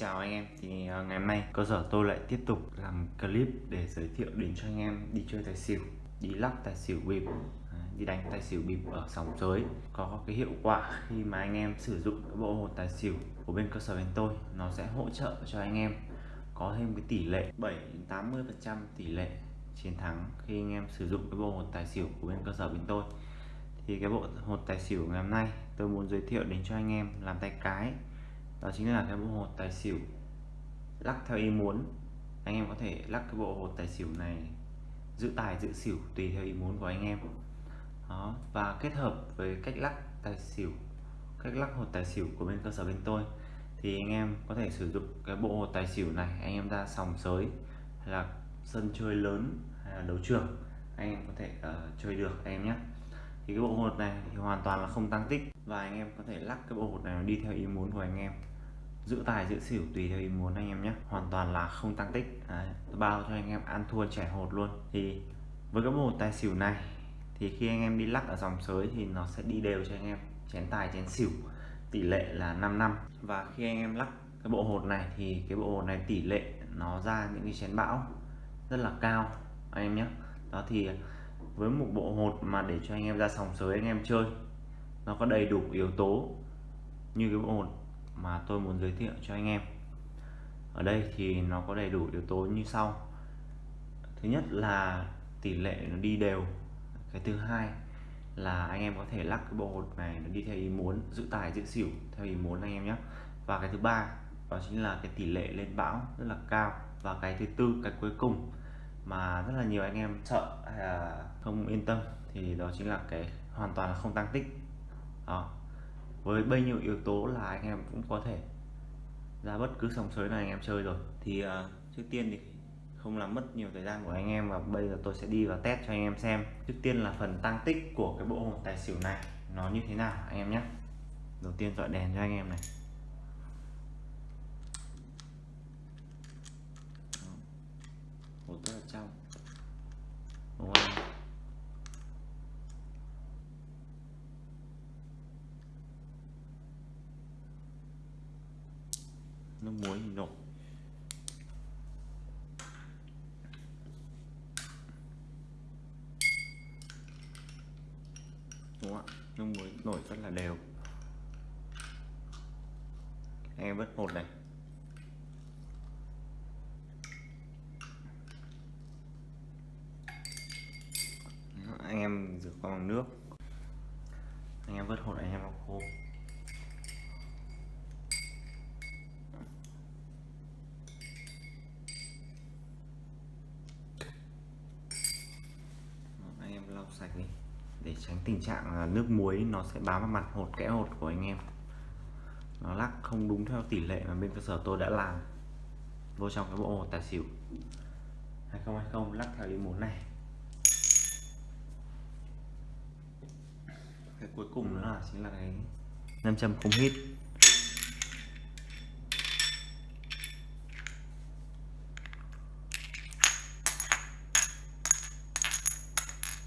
Chào anh em, thì ờ, ngày hôm nay cơ sở tôi lại tiếp tục làm clip để giới thiệu đến cho anh em đi chơi tài xỉu đi lắc tài xỉu bịp à, đi đánh tài xỉu bịp ở sòng giới. Có cái hiệu quả khi mà anh em sử dụng cái bộ hột tài xỉu của bên cơ sở bên tôi nó sẽ hỗ trợ cho anh em có thêm cái tỷ lệ 7 80 phần trăm tỷ lệ chiến thắng khi anh em sử dụng cái bộ hột tài xỉu của bên cơ sở bên tôi. Thì cái bộ hột tài xỉu ngày hôm nay tôi muốn giới thiệu đến cho anh em làm tay cái đó chính là cái bộ hột tài xỉu. Lắc theo ý muốn. Anh em có thể lắc cái bộ hột tài xỉu này giữ tài giữ xỉu tùy theo ý muốn của anh em. Đó và kết hợp với cách lắc tài xỉu cách lắc hột tài xỉu của bên cơ sở bên tôi thì anh em có thể sử dụng cái bộ hột tài xỉu này anh em ra sòng sới hay là sân chơi lớn hay là đấu trường anh em có thể uh, chơi được anh em nhé thì cái bộ hột này thì hoàn toàn là không tăng tích. Và anh em có thể lắc cái bộ hột này đi theo ý muốn của anh em. Giữ tài giữ xỉu tùy theo ý muốn anh em nhé. Hoàn toàn là không tăng tích. Đấy, tôi bao cho anh em ăn thua trẻ hột luôn. Thì với cái bộ hột tài xỉu này thì khi anh em đi lắc ở dòng sới thì nó sẽ đi đều cho anh em. Chén tài chén xỉu tỷ lệ là 5 năm. Và khi anh em lắc cái bộ hột này thì cái bộ hột này tỷ lệ nó ra những cái chén bão rất là cao anh em nhé. Đó thì với một bộ hột mà để cho anh em ra sòng sới anh em chơi. Nó có đầy đủ yếu tố như cái bộ hột mà tôi muốn giới thiệu cho anh em. Ở đây thì nó có đầy đủ yếu tố như sau. Thứ nhất là tỷ lệ nó đi đều. Cái thứ hai là anh em có thể lắc cái bộ hột này nó đi theo ý muốn, giữ tài, giữ xỉu theo ý muốn anh em nhé. Và cái thứ ba đó chính là cái tỷ lệ lên bão rất là cao. Và cái thứ tư, cái cuối cùng mà rất là nhiều anh em sợ hay là không yên tâm thì đó chính là cái hoàn toàn là không tăng tích. Đó. Với bao nhiêu yếu tố là anh em cũng có thể ra bất cứ sòng sới nào anh em chơi rồi. Thì uh, trước tiên thì không làm mất nhiều thời gian của anh em và bây giờ tôi sẽ đi vào test cho anh em xem trước tiên là phần tăng tích của cái bộ hồn tài xỉu này nó như thế nào anh em nhé. Đầu tiên dọi đèn cho anh em này. Một rất là trong. Đúng không nước muối thì nổ. Đúng không ạ? Nước muối nổi rất là đều. Anh em vớt một này anh em rửa qua bằng nước. Anh em vớt hột anh em lau khô. Anh em lau sạch đi, để tránh tình trạng là nước muối nó sẽ bám vào mặt hột, kẽ hột của anh em. Nó lắc không đúng theo tỷ lệ mà bên cơ sở tôi đã làm. Vô trong cái bộ hột tài xỉu. 2020 lắc theo ý muốn này. Cái cuối cùng nữa là chính là cái nam châm không hít.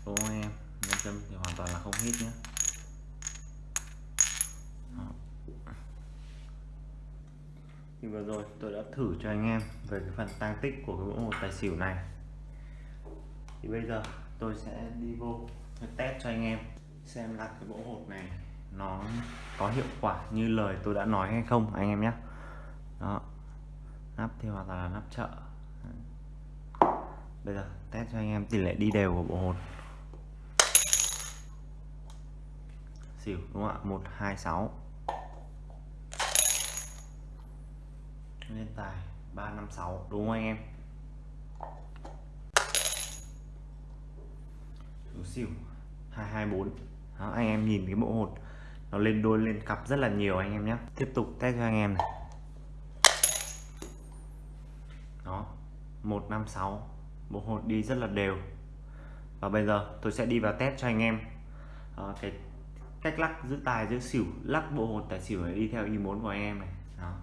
Đúng không em nam châm thì hoàn toàn là không hít nhé thì vừa rồi tôi đã thử cho anh em về cái phần tăng tích của cái bộ một tài xỉu này. Thì bây giờ tôi sẽ đi vô test cho anh em xem là cái bộ hột này, nó có hiệu quả như lời tôi đã nói hay không, anh em nhé. Đó, nắp thì hoàn toàn là nắp chợ. Bây giờ test cho anh em tỷ lệ đi đều của bộ hột. Xỉu, đúng không ạ? Một, hai, sáu. Lên tài, ba, năm, sáu, đúng không anh em? Chủ xỉu, hai hai, bốn đó, anh em nhìn cái bộ hột nó lên đôi lên cặp rất là nhiều anh em nhé. Tiếp tục test cho anh em này. Đó 156 bộ hột đi rất là đều. Và bây giờ tôi sẽ đi vào test cho anh em. À, cái cách lắc giữ tài giữ xỉu lắc bộ hột tài xỉu này đi theo ý muốn của anh em này. Đó.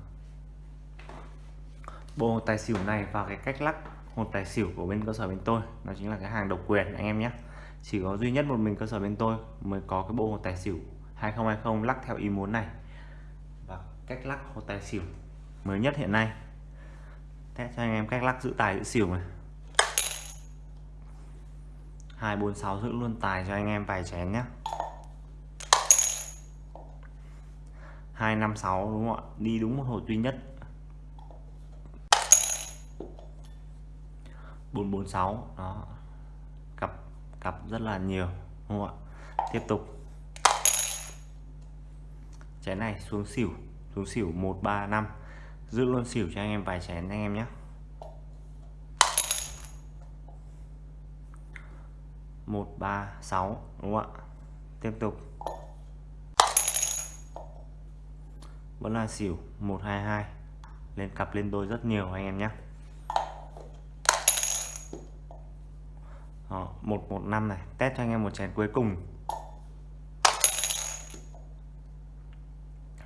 Bộ hột tài xỉu này và cái cách lắc hột tài xỉu của bên cơ sở bên tôi nó chính là cái hàng độc quyền anh em nhé chỉ có duy nhất một mình cơ sở bên tôi mới có cái bộ hồ tài xỉu 2020 lắc theo ý muốn này. Và cách lắc hồ tài xỉu mới nhất hiện nay. Test cho anh em cách lắc giữ tài giữ xỉu này. 246 giữ luôn tài cho anh em vài chén nhé 256 đúng không ạ? Đi đúng một hồi duy nhất. 446 đó cặp rất là nhiều, đúng không ạ? Tiếp tục. Chén này xuống xỉu xuống xỉu 135 giữ luôn xỉu cho anh em vài chén anh em nhé. Một, ba, sáu, đúng không ạ? Tiếp tục. Vẫn là xỉu 122 lên, cặp lên đôi rất nhiều anh em nhé. Ờ, đó, 115 này. Test cho anh em một chén cuối cùng.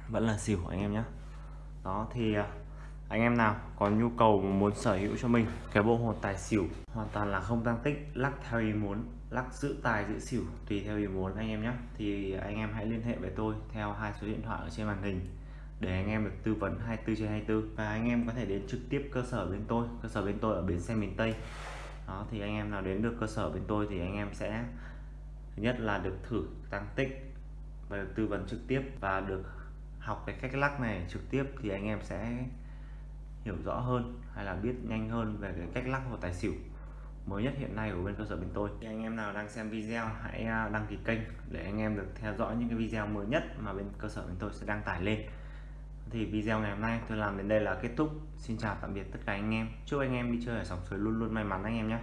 Vẫn là xỉu anh em nhé đó thì à, anh em nào có nhu cầu muốn sở hữu cho mình cái bộ hột tài xỉu hoàn toàn là không tăng tích lắc theo ý muốn lắc giữ tài giữ xỉu tùy theo ý muốn anh em nhé thì anh em hãy liên hệ với tôi theo hai số điện thoại ở trên màn hình để anh em được tư vấn 24 trên 24 và anh em có thể đến trực tiếp cơ sở bên tôi cơ sở bên tôi ở bến xe miền Tây đó, thì anh em nào đến được cơ sở bên tôi thì anh em sẽ, thứ nhất là được thử tăng tích, và được tư vấn trực tiếp và được học cái cách lắc này trực tiếp thì anh em sẽ hiểu rõ hơn hay là biết nhanh hơn về cái cách lắc hồ tài xỉu mới nhất hiện nay của bên cơ sở bên tôi. Thì anh em nào đang xem video hãy à, đăng ký kênh để anh em được theo dõi những cái video mới nhất mà bên cơ sở bên tôi sẽ đăng tải lên thì video ngày hôm nay tôi làm đến đây là kết thúc. Xin chào tạm biệt tất cả anh em. Chúc anh em đi chơi ở sòng suối luôn luôn may mắn anh em nhé.